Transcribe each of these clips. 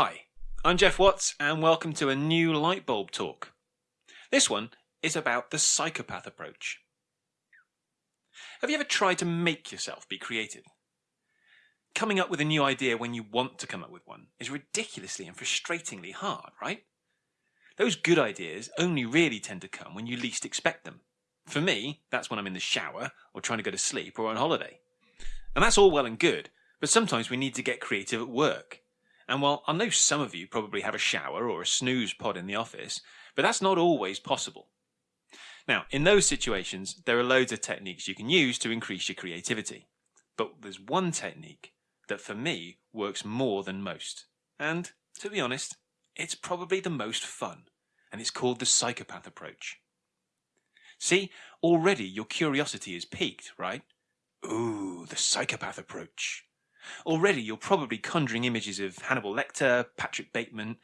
Hi, I'm Jeff Watts, and welcome to a new Lightbulb talk. This one is about the psychopath approach. Have you ever tried to make yourself be creative? Coming up with a new idea when you want to come up with one is ridiculously and frustratingly hard, right? Those good ideas only really tend to come when you least expect them. For me, that's when I'm in the shower, or trying to go to sleep, or on holiday. And that's all well and good, but sometimes we need to get creative at work. And while I know some of you probably have a shower or a snooze pod in the office, but that's not always possible. Now, in those situations, there are loads of techniques you can use to increase your creativity. But there's one technique that for me works more than most. And to be honest, it's probably the most fun. And it's called the psychopath approach. See, already your curiosity is piqued, right? Ooh, the psychopath approach. Already you're probably conjuring images of Hannibal Lecter, Patrick Bateman,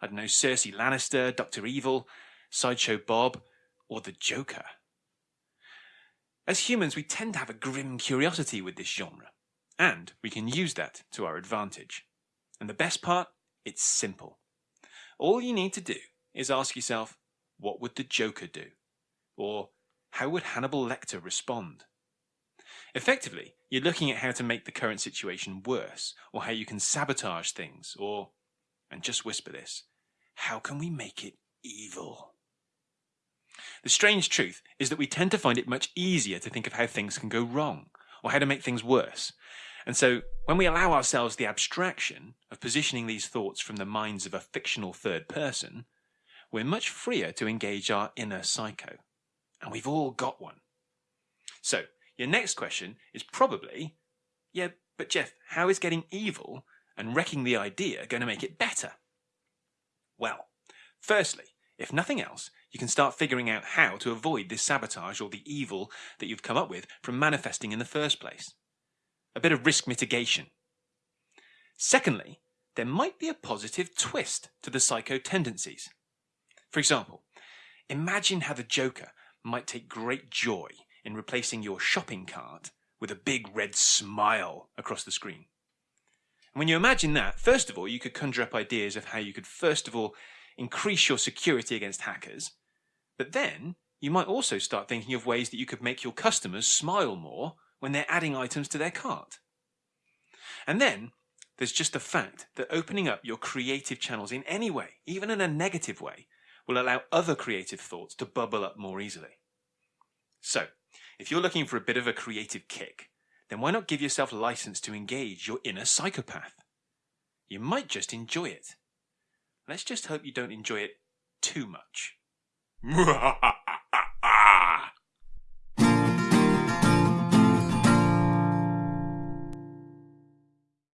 I don't know, Cersei Lannister, Dr. Evil, Sideshow Bob, or the Joker. As humans, we tend to have a grim curiosity with this genre, and we can use that to our advantage. And the best part? It's simple. All you need to do is ask yourself, what would the Joker do? Or how would Hannibal Lecter respond? Effectively, you're looking at how to make the current situation worse, or how you can sabotage things, or, and just whisper this, how can we make it evil? The strange truth is that we tend to find it much easier to think of how things can go wrong, or how to make things worse. And so, when we allow ourselves the abstraction of positioning these thoughts from the minds of a fictional third person, we're much freer to engage our inner psycho. And we've all got one. So, your next question is probably, yeah, but Jeff, how is getting evil and wrecking the idea going to make it better? Well, firstly, if nothing else, you can start figuring out how to avoid this sabotage or the evil that you've come up with from manifesting in the first place. A bit of risk mitigation. Secondly, there might be a positive twist to the psycho tendencies. For example, imagine how the Joker might take great joy in replacing your shopping cart with a big red smile across the screen. And when you imagine that, first of all, you could conjure up ideas of how you could, first of all, increase your security against hackers. But then you might also start thinking of ways that you could make your customers smile more when they're adding items to their cart. And then there's just the fact that opening up your creative channels in any way, even in a negative way, will allow other creative thoughts to bubble up more easily. So, if you're looking for a bit of a creative kick, then why not give yourself license to engage your inner psychopath? You might just enjoy it. Let's just hope you don't enjoy it too much.